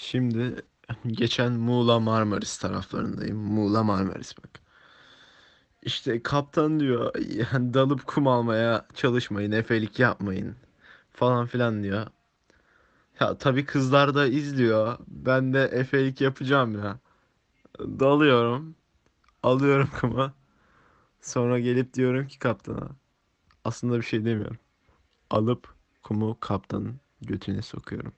Şimdi geçen Muğla Marmaris taraflarındayım. Muğla Marmaris bak. İşte kaptan diyor yani dalıp kum almaya çalışmayın, efelik yapmayın falan filan diyor. Ya tabii kızlar da izliyor. Ben de efelik yapacağım ya. Dalıyorum, alıyorum kumu. Sonra gelip diyorum ki kaptana. Aslında bir şey demiyorum. Alıp kumu kaptanın götüne sokuyorum.